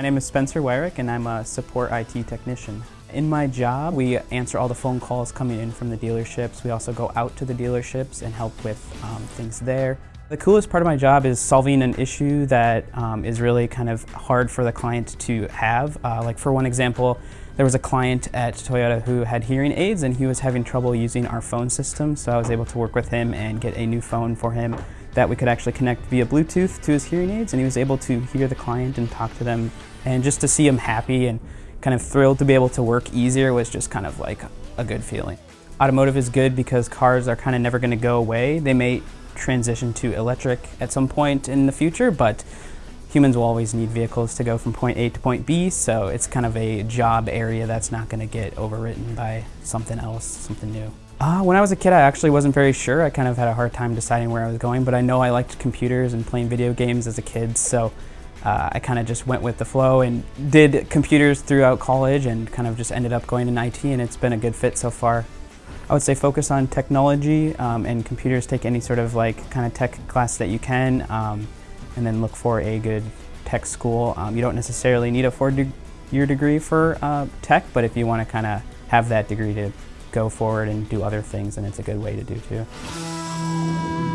My name is Spencer Wyrick and I'm a support IT technician. In my job, we answer all the phone calls coming in from the dealerships. We also go out to the dealerships and help with um, things there. The coolest part of my job is solving an issue that um, is really kind of hard for the client to have. Uh, like for one example, there was a client at Toyota who had hearing aids and he was having trouble using our phone system, so I was able to work with him and get a new phone for him that we could actually connect via Bluetooth to his hearing aids and he was able to hear the client and talk to them and just to see him happy and kind of thrilled to be able to work easier was just kind of like a good feeling. Automotive is good because cars are kind of never going to go away. They may transition to electric at some point in the future, but humans will always need vehicles to go from point A to point B, so it's kind of a job area that's not going to get overwritten by something else, something new. Uh, when I was a kid, I actually wasn't very sure. I kind of had a hard time deciding where I was going, but I know I liked computers and playing video games as a kid, so uh, I kind of just went with the flow and did computers throughout college and kind of just ended up going in IT, and it's been a good fit so far. I would say focus on technology um, and computers, take any sort of like kind of tech class that you can, um, and then look for a good tech school. Um, you don't necessarily need a four-year degree for uh, tech, but if you want to kind of have that degree to go forward and do other things, then it's a good way to do too.